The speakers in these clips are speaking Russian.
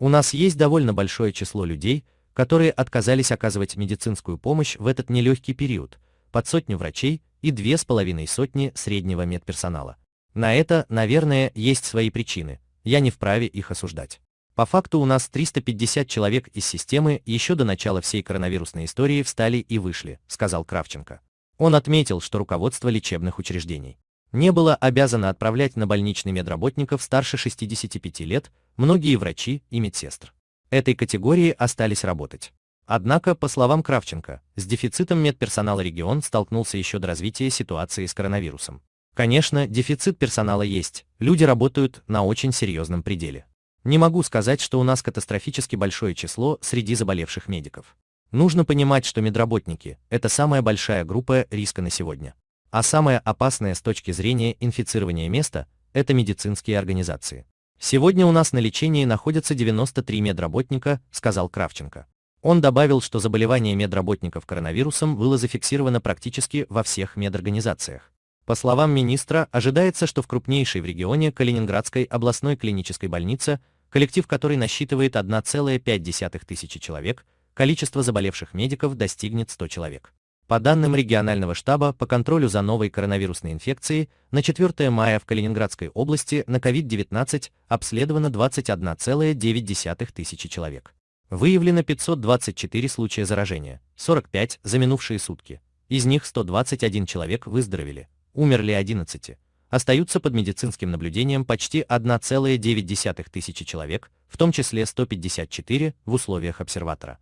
У нас есть довольно большое число людей, которые отказались оказывать медицинскую помощь в этот нелегкий период, под сотню врачей и две с половиной сотни среднего медперсонала. На это, наверное, есть свои причины, я не вправе их осуждать. По факту у нас 350 человек из системы еще до начала всей коронавирусной истории встали и вышли, сказал Кравченко. Он отметил, что руководство лечебных учреждений не было обязано отправлять на больничный медработников старше 65 лет, многие врачи и медсестр этой категории остались работать. Однако, по словам Кравченко, с дефицитом медперсонала регион столкнулся еще до развития ситуации с коронавирусом. Конечно, дефицит персонала есть, люди работают на очень серьезном пределе. Не могу сказать, что у нас катастрофически большое число среди заболевших медиков. Нужно понимать, что медработники – это самая большая группа риска на сегодня. А самое опасное с точки зрения инфицирования места – это медицинские организации. Сегодня у нас на лечении находятся 93 медработника, сказал Кравченко. Он добавил, что заболевание медработников коронавирусом было зафиксировано практически во всех медорганизациях. По словам министра, ожидается, что в крупнейшей в регионе Калининградской областной клинической больнице, коллектив которой насчитывает 1,5 тысячи человек, количество заболевших медиков достигнет 100 человек. По данным регионального штаба по контролю за новой коронавирусной инфекцией, на 4 мая в Калининградской области на COVID-19 обследовано 21,9 тысячи человек. Выявлено 524 случая заражения, 45 за минувшие сутки. Из них 121 человек выздоровели, умерли 11. Остаются под медицинским наблюдением почти 1,9 тысячи человек, в том числе 154 в условиях обсерватора.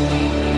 Thank you.